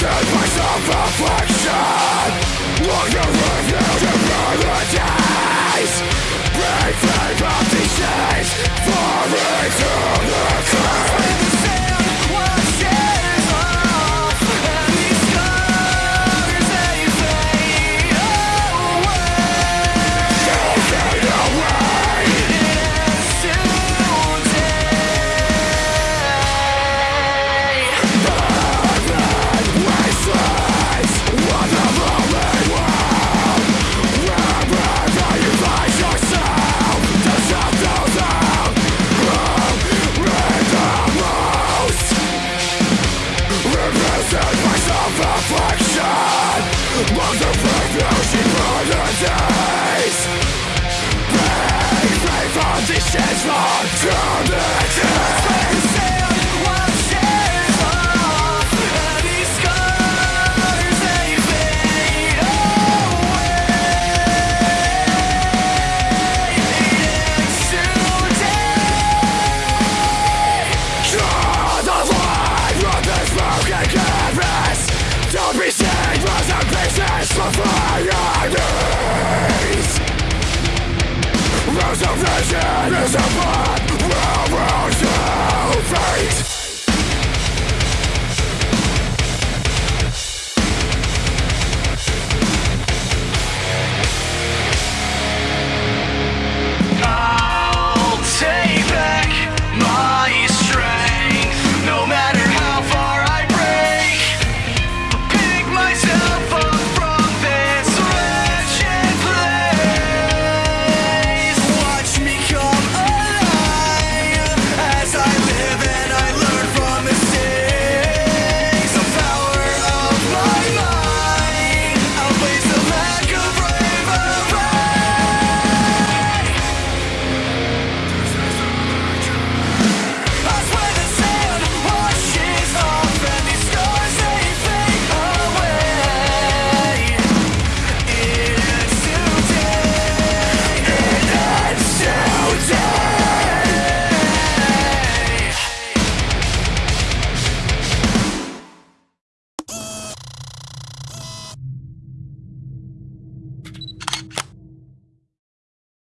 Send myself affection Look your Turn it! Vision is a blood